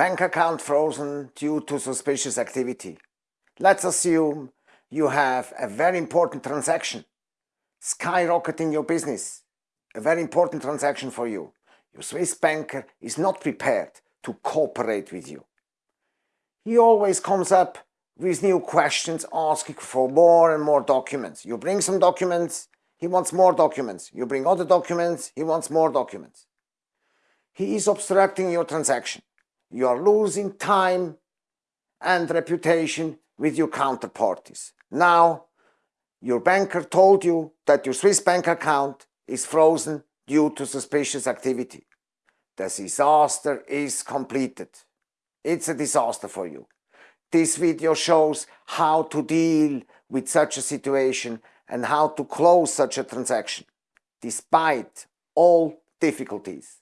Bank account frozen due to suspicious activity. Let's assume you have a very important transaction skyrocketing your business. A very important transaction for you. Your Swiss banker is not prepared to cooperate with you. He always comes up with new questions asking for more and more documents. You bring some documents, he wants more documents. You bring other documents, he wants more documents. He is obstructing your transaction. You are losing time and reputation with your counterparties. Now, your banker told you that your Swiss bank account is frozen due to suspicious activity. The disaster is completed. It's a disaster for you. This video shows how to deal with such a situation and how to close such a transaction, despite all difficulties.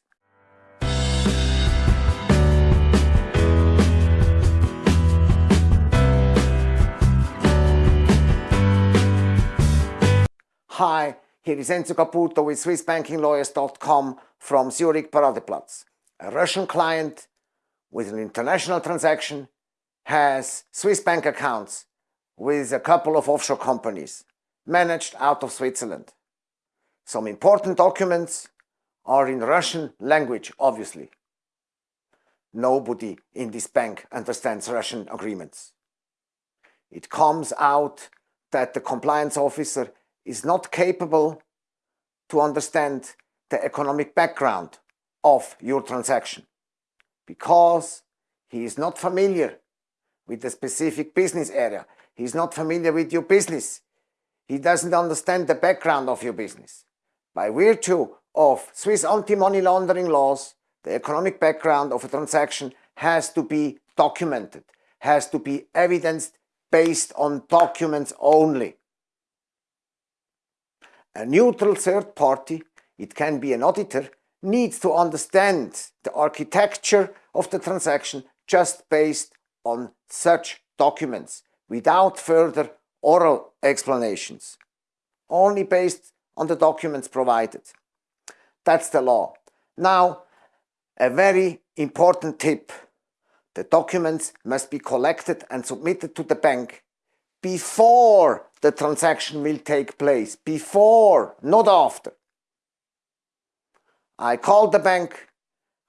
Hi, here is Enzo Caputo with SwissBankingLawyers.com from Zurich Paradeplatz. A Russian client with an international transaction has Swiss bank accounts with a couple of offshore companies managed out of Switzerland. Some important documents are in Russian language, obviously. Nobody in this bank understands Russian agreements. It comes out that the compliance officer is not capable to understand the economic background of your transaction because he is not familiar with the specific business area. He is not familiar with your business. He doesn't understand the background of your business. By virtue of Swiss anti-money laundering laws, the economic background of a transaction has to be documented, has to be evidenced based on documents only. A neutral third party, it can be an auditor, needs to understand the architecture of the transaction just based on such documents without further oral explanations, only based on the documents provided. That's the law. Now, a very important tip. The documents must be collected and submitted to the bank before the transaction will take place. Before, not after. I called the bank.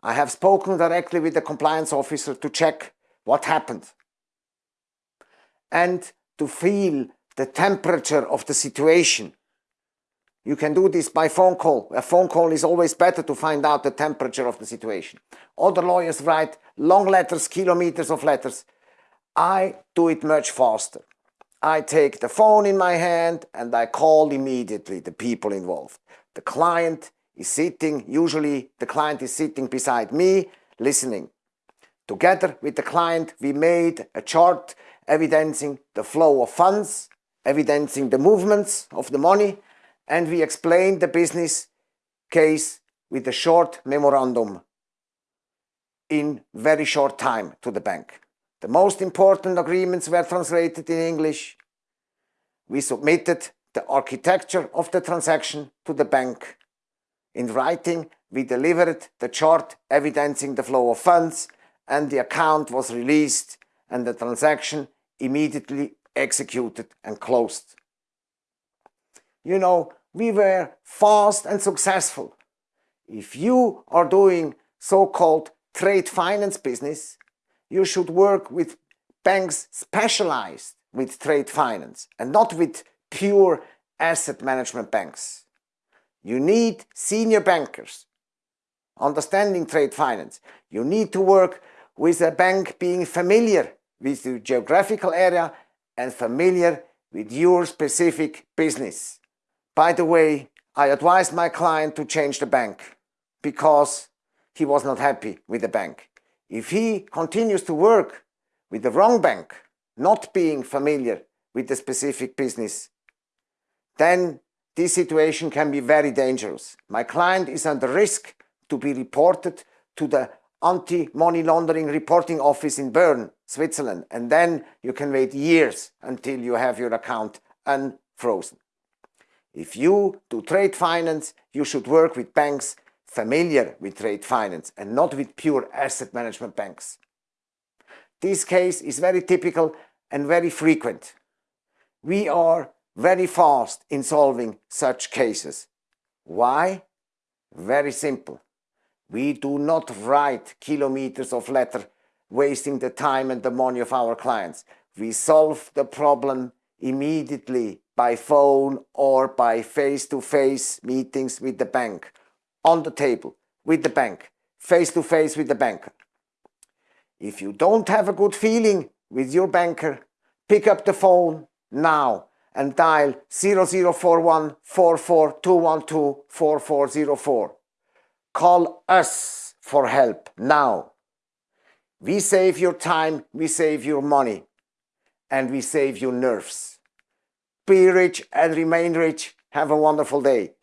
I have spoken directly with the compliance officer to check what happened and to feel the temperature of the situation. You can do this by phone call. A phone call is always better to find out the temperature of the situation. Other lawyers write long letters, kilometers of letters. I do it much faster. I take the phone in my hand and I call immediately the people involved. The client is sitting, usually the client is sitting beside me, listening. Together with the client, we made a chart evidencing the flow of funds, evidencing the movements of the money, and we explained the business case with a short memorandum in very short time to the bank. The most important agreements were translated in English. We submitted the architecture of the transaction to the bank. In writing, we delivered the chart evidencing the flow of funds and the account was released and the transaction immediately executed and closed. You know, we were fast and successful. If you are doing so-called trade finance business, you should work with banks specialized with trade finance and not with pure asset management banks. You need senior bankers understanding trade finance. You need to work with a bank being familiar with the geographical area and familiar with your specific business. By the way, I advised my client to change the bank because he was not happy with the bank. If he continues to work with the wrong bank, not being familiar with the specific business, then this situation can be very dangerous. My client is under risk to be reported to the anti-money laundering reporting office in Bern, Switzerland, and then you can wait years until you have your account unfrozen. If you do trade finance, you should work with banks familiar with trade finance and not with pure asset management banks. This case is very typical and very frequent. We are very fast in solving such cases. Why? Very simple. We do not write kilometers of letter wasting the time and the money of our clients. We solve the problem immediately by phone or by face-to-face -face meetings with the bank, on the table, with the bank, face-to-face with the banker. If you don't have a good feeling with your banker, pick up the phone now and dial 0041 44212 4404. Call us for help now. We save your time, we save your money, and we save your nerves. Be rich and remain rich. Have a wonderful day.